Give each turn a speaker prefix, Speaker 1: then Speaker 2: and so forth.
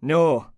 Speaker 1: No,